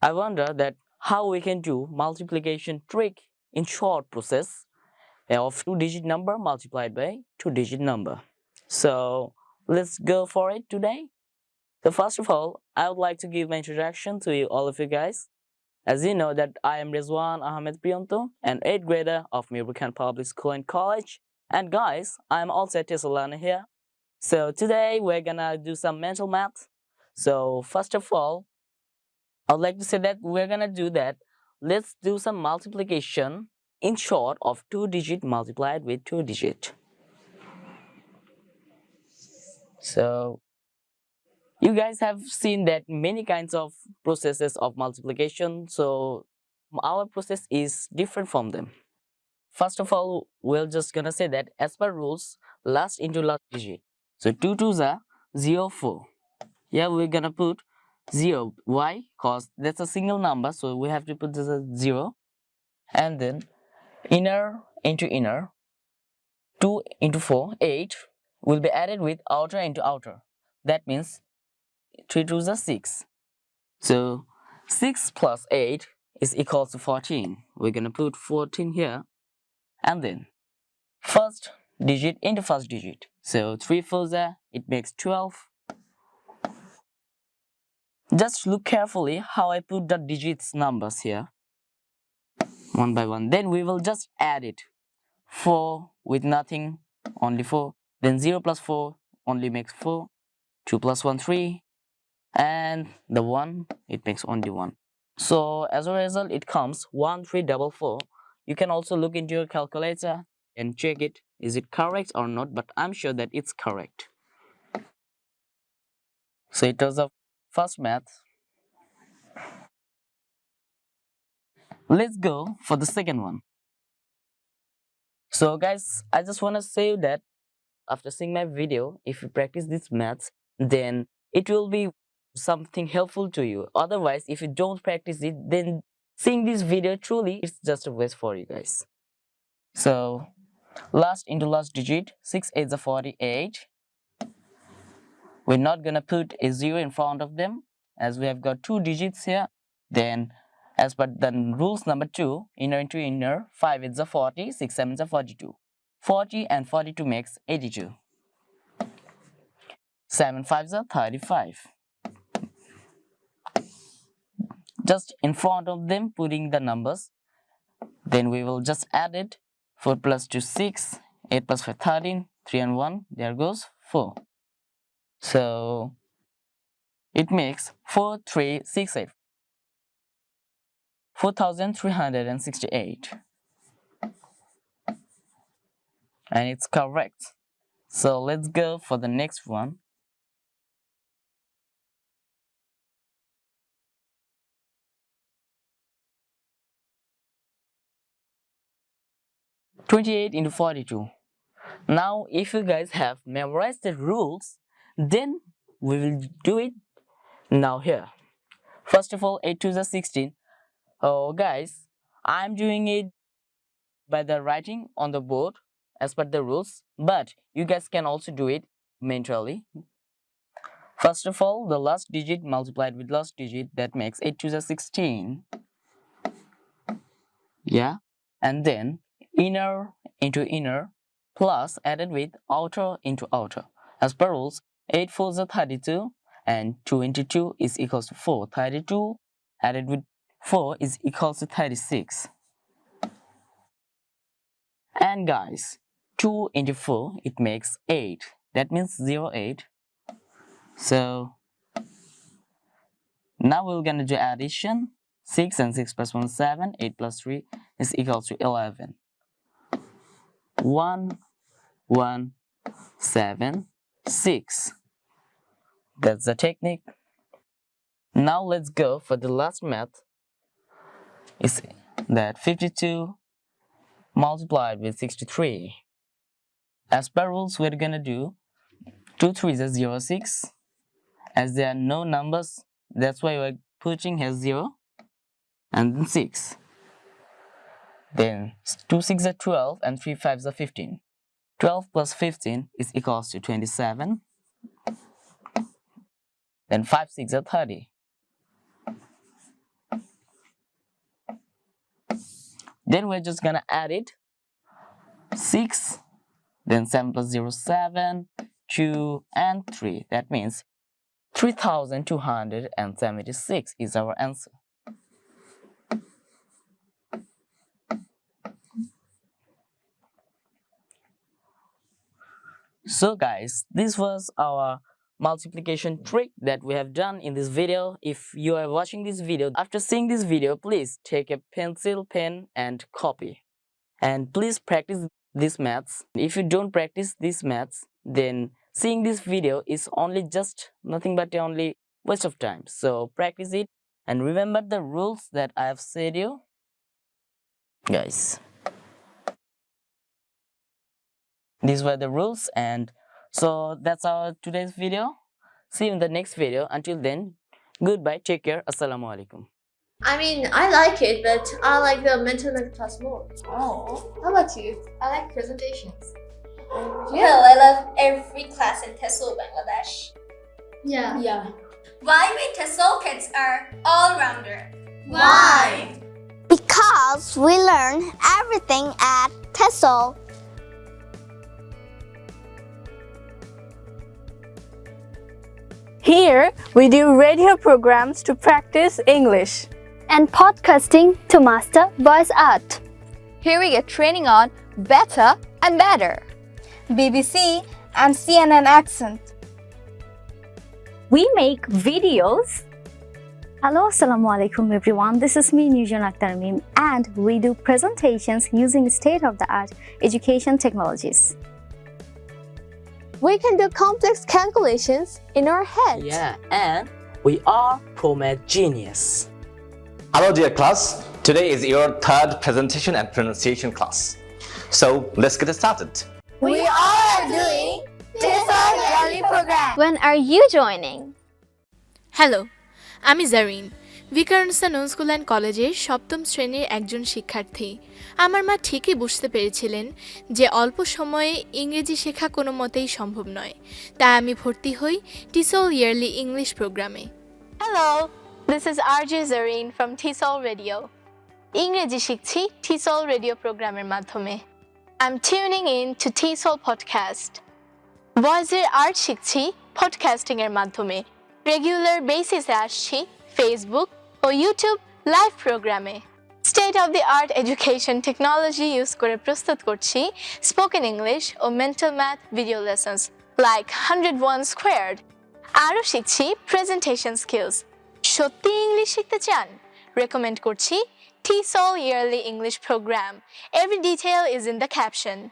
I wonder that how we can do multiplication trick in short process of two digit number multiplied by two digit number. So let's go for it today. So first of all, I would like to give my introduction to you all of you guys. As you know that I am Rizwan Ahmed Priyanto, an 8th grader of Mirbukan Public School and College. And guys, I'm also a Tessalana here. So today we're gonna do some mental math. So first of all, I'd like to say that we're gonna do that. Let's do some multiplication in short of two digit multiplied with two digit. So you guys have seen that many kinds of processes of multiplication. So our process is different from them. First of all, we're just gonna say that as per rules, last into last digit. So 2 2s are 0, 4. Yeah, we're gonna put 0. Why? Because that's a single number, so we have to put this as 0. And then inner into inner, 2 into 4, 8 will be added with outer into outer. That means 3 2s are 6. So 6 plus 8 is equal to 14. We're gonna put 14 here. And then first digit into first digit. So 3 4s are, it makes 12 just look carefully how I put the digits numbers here. One by one. Then we will just add it. 4 with nothing, only 4. Then 0 plus 4 only makes 4. 2 plus 1, 3. And the 1, it makes only 1. So as a result, it comes 1344. You can also look into your calculator and check it. Is it correct or not? But I'm sure that it's correct. So it does a first math. Let's go for the second one. So guys, I just want to say that after seeing my video, if you practice this math, then it will be something helpful to you. Otherwise, if you don't practice it, then seeing this video truly it's just a waste for you guys. So last into last digit, 6 8 is 48. We're not gonna put a zero in front of them as we have got two digits here. Then as per the rules number two, inner into inner, 5 is a 40, 6 7 is a 42. 40 and 42 makes 82. 7 5 is a 35. Just in front of them putting the numbers. Then we will just add it. 4 plus 2 6, 8 plus 5 13, 3 and 1, there goes 4. So it makes 4368. 4368. And it's correct. So let's go for the next one. Twenty-eight into forty-two. Now, if you guys have memorized the rules, then we will do it now here. First of all, 8 to the 16. Oh, guys, I'm doing it by the writing on the board as per the rules, but you guys can also do it mentally. First of all, the last digit multiplied with last digit, that makes 8 to the 16. Yeah, and then inner into inner plus added with outer into outer. As per rules, 8 4s are 32 and 22 is equals to 4. 32 added with 4 is equals to 36. And guys, 2 into 4, it makes 8. That means 0, 8. So, now we're going to do addition. 6 and 6 plus 1 7. 8 plus 3 is equal to 11. 1, 1, 7, 6. That's the technique. Now let's go for the last math. Is that 52 multiplied with 63. As per rules, we're gonna do 2 3s is 0, 6. As there are no numbers, that's why we're putting here 0 and then 6. Then 2 6 are 12 and 3 5s are 15. 12 plus 15 is equals to 27. Then 5 6 are 30. Then we're just gonna add it 6, then 7 plus 0 7, 2 and 3. That means 3276 is our answer. So guys, this was our multiplication trick that we have done in this video. If you are watching this video, after seeing this video, please take a pencil, pen and copy. And please practice these maths. If you don't practice these maths, then seeing this video is only just nothing but only waste of time. So practice it and remember the rules that I have said you. Guys. These were the rules and so that's our today's video. See you in the next video. Until then, goodbye, take care, assalamu alaikum. I mean, I like it, but I like the mental math class more. Oh, How about you? I like presentations. Well, I love every class in TESOL Bangladesh. Yeah. Yeah. Why we TESOL kids are all-rounder? Why? Because we learn everything at TESOL. Here, we do radio programs to practice English. And podcasting to master voice art. Here we get training on better and better. BBC and CNN accent. We make videos. Hello, Assalamu alaikum everyone. This is me, Nujan Akhtar Mim, and we do presentations using state-of-the-art education technologies. We can do complex calculations in our head. Yeah, and we are ProMed genius. Hello dear class, today is your third presentation and pronunciation class. So let's get started. We are doing TESOL Yearly Program. When are you joining? Hello, I'm Zareen. Viqarunnisa school and কলেজের সপ্তম শ্রেণির একজন শিক্ষার্থী। আমার মা ঠিকই বুঝতে পেরেছিলেন যে অল্প সময়ে ইংরেজি শেখা কোনো মতেই সম্ভব নয়। তাই আমি ভর্তি হই টিসল ইয়ারলি ইংলিশ প্রোগ্রামে। Hello, this আর RJ Zareen from TESOL radio ইংরেজি শিখছি TESOL রেডিও প্রোগ্রামের মাধ্যমে। I'm tuning in to TESOL podcast. ভয়েসের আর্ট শিখছি পডকাস্টিং এর মাধ্যমে। রেগুলার বেসিসে আসছি ফেসবুক ও ইউটিউব লাইভ প্রোগ্রামে state of the art education technology use করে প্রস্তুত করছি স্পোকেন ইংলিশ ও mental math video lessons like hundred one squared আরও শিখছি প্রেজেন্টেশন স্কিলস সত্যি ইংলিশ শিখতে চান রেকমেন্ড করছি TESOL Yearly English Program. Every detail is in the caption.